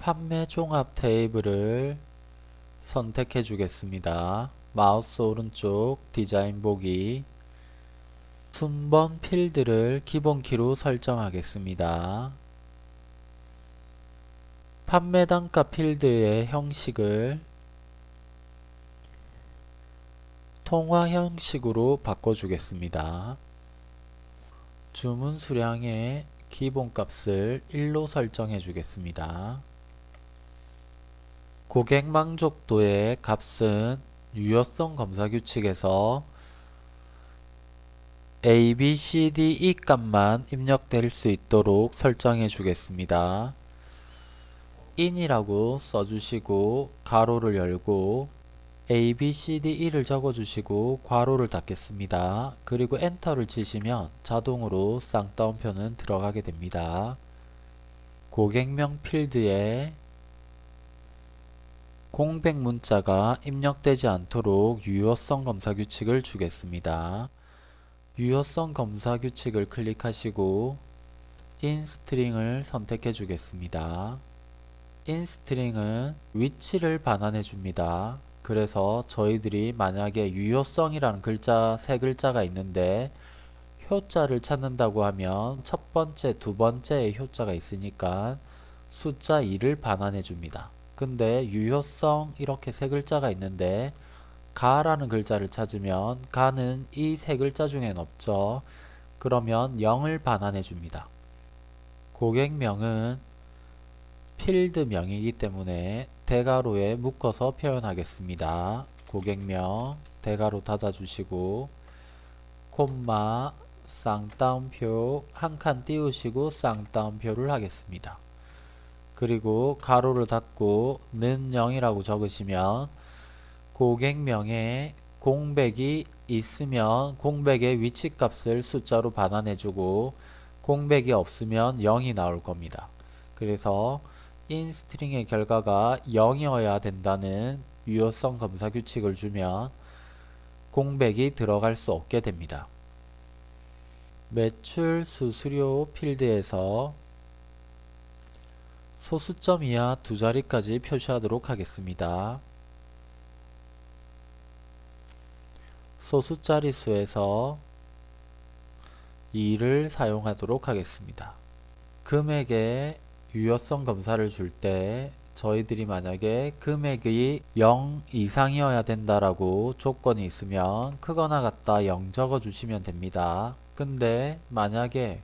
판매 종합 테이블을 선택해 주겠습니다. 마우스 오른쪽 디자인 보기 순번 필드를 기본키로 설정하겠습니다. 판매 단가 필드의 형식을 통화 형식으로 바꿔주겠습니다. 주문 수량의 기본값을 1로 설정해 주겠습니다. 고객 만족도의 값은 유효성 검사 규칙에서 A, B, C, D, E 값만 입력될 수 있도록 설정해 주겠습니다. in이라고 써주시고 가로를 열고 A, B, C, D, E를 적어주시고 괄호를 닫겠습니다. 그리고 엔터를 치시면 자동으로 쌍따옴표는 들어가게 됩니다. 고객명 필드에 공백 문자가 입력되지 않도록 유효성 검사 규칙을 주겠습니다. 유효성 검사 규칙을 클릭하시고 InString을 선택해 주겠습니다. InString은 위치를 반환해 줍니다. 그래서 저희들이 만약에 유효성이라는 글자 세 글자가 있는데 효자를 찾는다고 하면 첫 번째, 두 번째에 효자가 있으니까 숫자 2를 반환해 줍니다. 근데 유효성 이렇게 세 글자가 있는데 가라는 글자를 찾으면 가는 이 세 글자 중엔 없죠. 그러면 0을 반환해 줍니다. 고객명은 필드명이기 때문에 대괄호에 묶어서 표현하겠습니다. 고객명 대괄호 닫아주시고 콤마 쌍따옴표 한 칸 띄우시고 쌍따옴표를 하겠습니다. 그리고 가로를 닫고 는 0이라고 적으시면 고객명에 공백이 있으면 공백의 위치값을 숫자로 반환해주고 공백이 없으면 0이 나올 겁니다. 그래서 인스트링의 결과가 0이어야 된다는 유효성 검사 규칙을 주면 공백이 들어갈 수 없게 됩니다. 매출 수수료 필드에서 소수점 이하 두 자리까지 표시하도록 하겠습니다. 소수 자리수에서 2를 사용하도록 하겠습니다. 금액의 유효성 검사를 줄 때 저희들이 만약에 금액이 0 이상이어야 된다라고 조건이 있으면 크거나 같다 0 적어 주시면 됩니다. 근데 만약에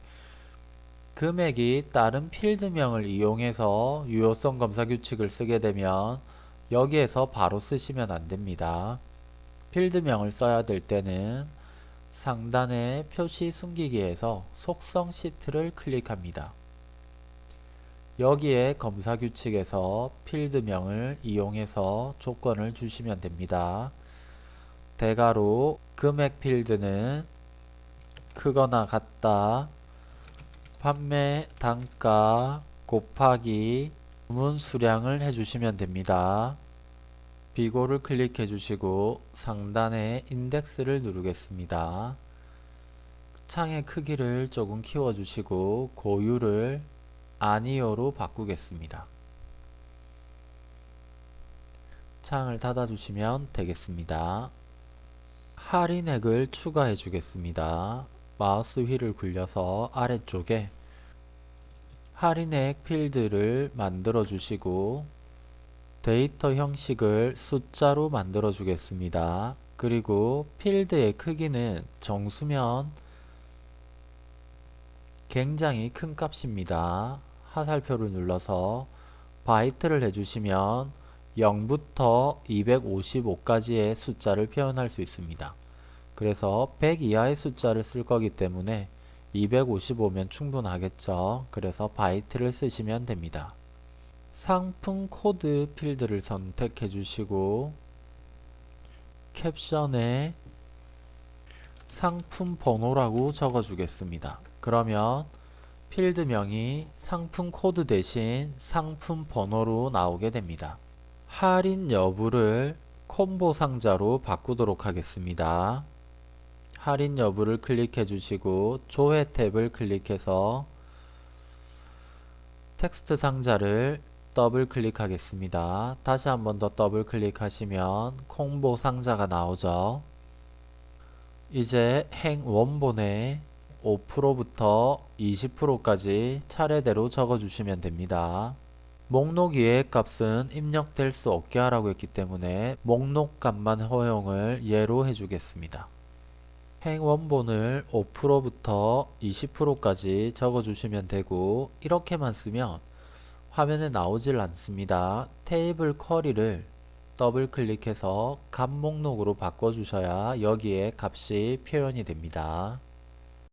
금액이 다른 필드명을 이용해서 유효성 검사 규칙을 쓰게 되면 여기에서 바로 쓰시면 안됩니다. 필드명을 써야 될 때는 상단의 표시 숨기기에서 속성 시트를 클릭합니다. 여기에 검사 규칙에서 필드명을 이용해서 조건을 주시면 됩니다. 대가로 금액 필드는 크거나 같다 판매 단가 곱하기 주문 수량을 해주시면 됩니다. 비고를 클릭해 주시고 상단에 인덱스를 누르겠습니다. 창의 크기를 조금 키워 주시고 고유를 아니오로 바꾸겠습니다. 창을 닫아 주시면 되겠습니다. 할인액을 추가해 주겠습니다. 마우스 휠을 굴려서 아래쪽에 할인액 필드를 만들어 주시고 데이터 형식을 숫자로 만들어 주겠습니다. 그리고 필드의 크기는 정수면 굉장히 큰 값입니다. 화살표를 눌러서 바이트를 해주시면 0부터 255까지의 숫자를 표현할 수 있습니다. 그래서 100 이하의 숫자를 쓸 거기 때문에 255면 충분하겠죠. 그래서 바이트를 쓰시면 됩니다. 상품 코드 필드를 선택해 주시고 캡션에 상품 번호라고 적어 주겠습니다. 그러면 필드명이 상품 코드 대신 상품 번호로 나오게 됩니다. 할인 여부를 콤보 상자로 바꾸도록 하겠습니다. 할인 여부를 클릭해 주시고 조회 탭을 클릭해서 텍스트 상자를 더블 클릭하겠습니다. 다시 한 번 더 더블 클릭하시면 콤보 상자가 나오죠. 이제 행 원본에 5%부터 20%까지 차례대로 적어주시면 됩니다. 목록 이해 값은 입력될 수 없게 하라고 했기 때문에 목록 값만 허용을 예로 해주겠습니다. 행 원본을 5%부터 20%까지 적어주시면 되고 이렇게만 쓰면 화면에 나오질 않습니다. 테이블 쿼리를 더블 클릭해서 값 목록으로 바꿔주셔야 여기에 값이 표현이 됩니다.